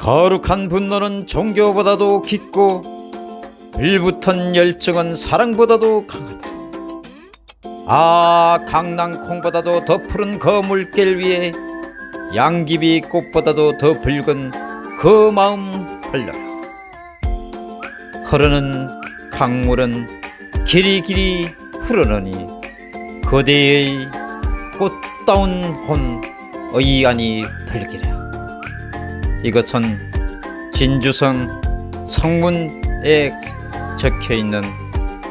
거룩한 분노는 종교보다도 깊고 불붙은 열정은 사랑보다도 강하다. 아 강낭콩보다도 더 푸른 그 물길 위에 양귀비 꽃보다도 더 붉은 그 마음 흘러라. 흐르는 강물은 길이 길이 흐르느니 그대의 꽃다운 혼 의안이 들기라. 이것은 진주성 성문에 적혀 있는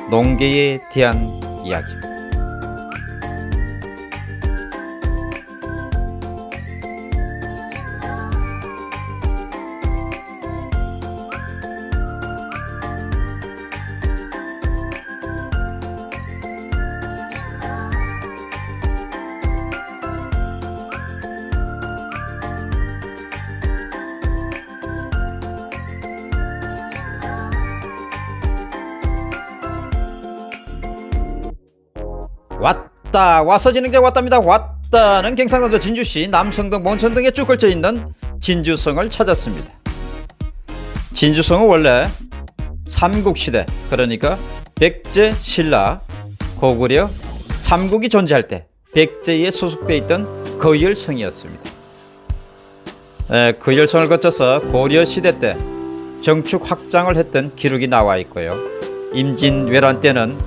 농계에 대한 이야기입니다. 왔다. 와서 게 왔답니다. 왔다는 경상남도 진주시 남성동 몬천 등에 쭉 걸쳐 있는 진주성을 찾았습니다. 진주성은 원래 삼국시대 그러니까 백제 신라 고구려 삼국이 존재할 때 백제에 소속돼 있던 거열성이었습니다. 에, 거열성을 거쳐서 고려 시대 때 정축 확장을 했던 기록이 나와 있고요. 임진왜란 때는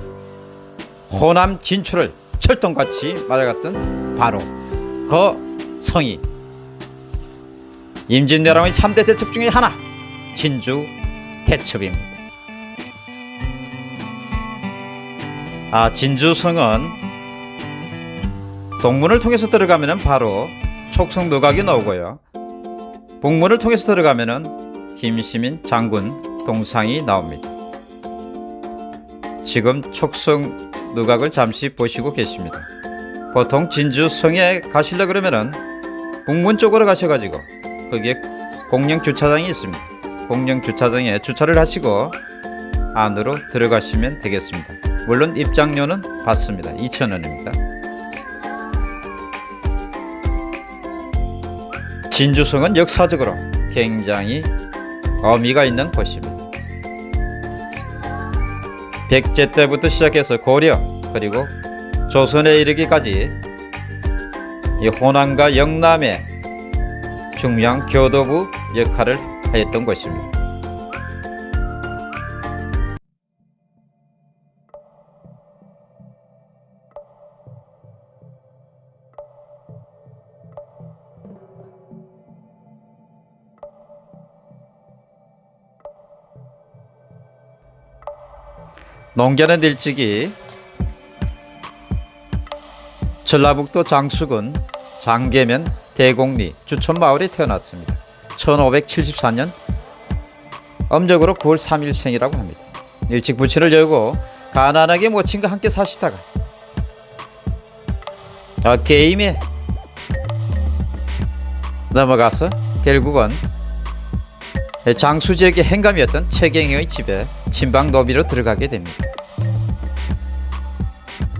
호남 진출을 철동같이 맞아갔던 바로 그 성이 임진왜란의 3대 대첩 중의 하나 진주 대첩입니다. 아 진주성은 동문을 통해서 들어가면 바로 촉성노각이 나오고요. 북문을 통해서 들어가면 김시민 장군 동상이 나옵니다. 지금 촉성 누각을 잠시 보시고 계십니다. 보통 진주 성에 가시려 그러면은 북문 쪽으로 가셔가지고 거기에 공영 주차장이 있습니다. 공영 주차장에 주차를 하시고 안으로 들어가시면 되겠습니다. 물론 입장료는 받습니다. 2,000원입니다. 진주성은 역사적으로 굉장히 의미가 있는 곳입니다. 백제 때부터 시작해서 고려 그리고 조선에 이르기까지 이 호남과 영남의 중요한 교도부 역할을 하였던 것입니다. 농계는 일찍이 전라북도 장수군 장계면 대곡리 주천마을에 태어났습니다. 1574년 음력으로 9월 3일생이라고 합니다. 일찍 부친을 열고 가난하게 모친과 함께 사시다가 아, 게임에 넘어가서 결국은 장수 지역의 행감이었던 최경영의 집에 친방 노비로 들어가게 됩니다.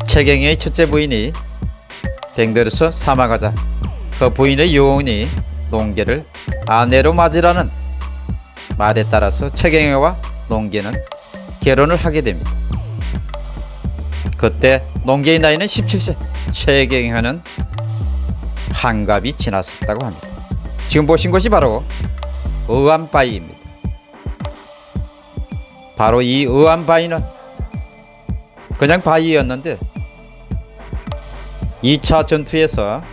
최경영의 첫째 부인이 병들어서 사망하자 그 부인의 요원이 농계를 아내로 맞으라는 말에 따라서 최경영과 농계는 결혼을 하게 됩니다. 그때 농계의 나이는 17세, 최경영은 환갑이 지났었다고 합니다. 지금 보신 것이 바로 의암바위입니다. 바로 이 의암바위는 그냥 바위였는데 2차 전투에서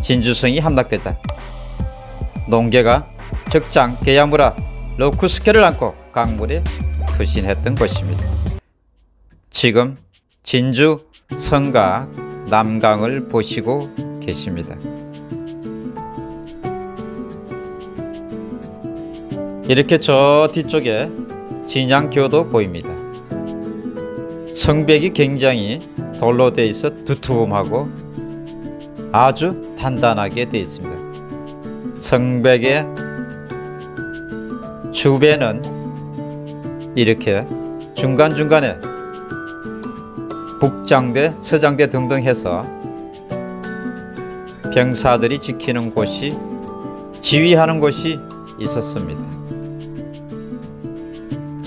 진주성이 함락되자 농계가 적장 게야무라 로쿠스케를 안고 강물에 투신했던 것입니다. 지금 진주 성과 남강을 보시고 계십니다. 이렇게 저 뒤쪽에 진양교도 보입니다. 성벽이 굉장히 돌로 되어 있어 두툼하고 아주 단단하게 되어 있습니다. 성벽의 주변은 이렇게 중간중간에 북장대, 서장대 등등 해서 병사들이 지키는 곳이 지휘하는 곳이 있었습니다.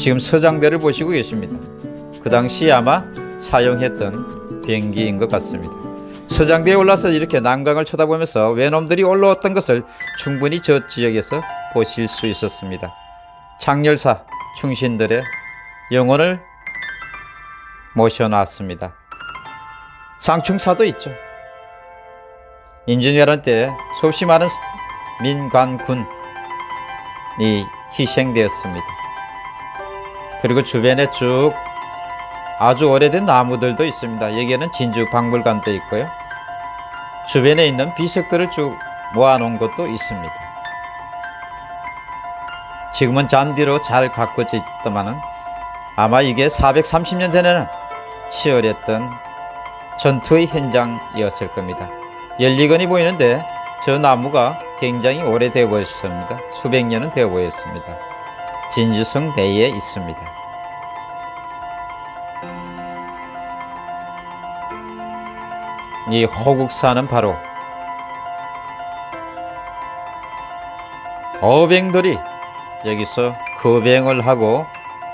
지금 서장대를 보시고 계십니다. 그 당시 아마 사용했던 비행기인 것 같습니다. 서장대에 올라서 이렇게 난강을 쳐다보면서 외놈들이 올라왔던 것을 충분히 저 지역에서 보실 수 있었습니다. 장렬사 충신들의 영혼을 모셔놨습니다. 상충사도 있죠. 임진왜란 때 수없이 많은 민관군이 희생되었습니다. 그리고 주변에 쭉 아주 오래된 나무들도 있습니다. 여기에는 진주 박물관도 있고요. 주변에 있는 비석들을 쭉 모아놓은 것도 있습니다. 지금은 잔디로 잘 가꿔져 있더만은 아마 이게 430년 전에는 치열했던 전투의 현장이었을 겁니다. 열리건이 보이는데 저 나무가 굉장히 오래되어 보였습니다. 수백 년은 되어 보였습니다. 진주성 내에 있습니다. 이 호국사는 바로 어병들이 여기서 거병을 하고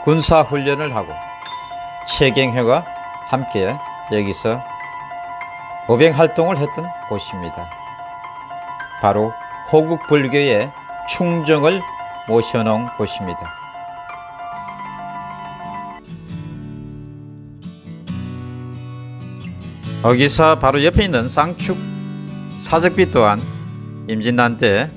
군사훈련을 하고 최경회와 함께 여기서 어병 활동을 했던 곳입니다. 바로 호국 불교의 충정을 모셔놓은 곳입니다. 여기서 바로 옆에 있는 쌍축 사적비 또한 임진난 때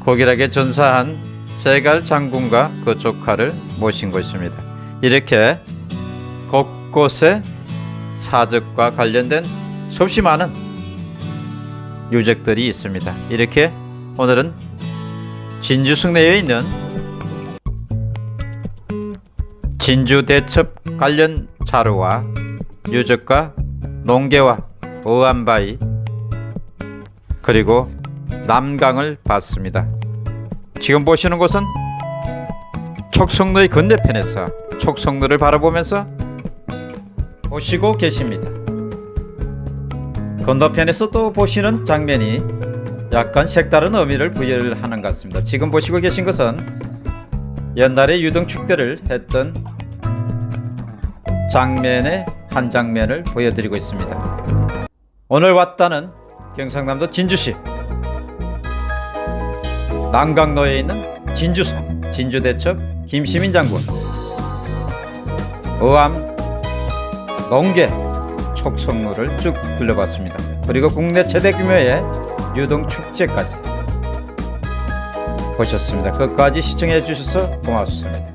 고결하게 전사한 세갈 장군과 그 조카를 모신 곳입니다. 이렇게 곳곳에 사적과 관련된 수없이 많은 유적들이 있습니다. 이렇게 오늘은 진주 승내에 있는 진주 대첩 관련 자료와 유적과 농계와 어안바위 그리고 남강을 봤습니다. 지금 보시는 곳은 촉성로의 건너편에서 촉성로를 바라보면서 보시고 계십니다. 건너편에서 또 보시는 장면이 약간 색다른 의미를 부여를 하는 것 같습니다. 지금 보시고 계신 것은 옛날에 유등축제를 했던 장면의 한 장면을 보여드리고 있습니다. 오늘 왔다는 경상남도 진주시 남강로에 있는 진주성 진주대첩 김시민 장군 어암 농계 촉성로를 쭉 둘러봤습니다. 그리고 국내 최대 규모의 유동 축제까지 보셨습니다. 끝까지 시청해 주셔서 고맙습니다.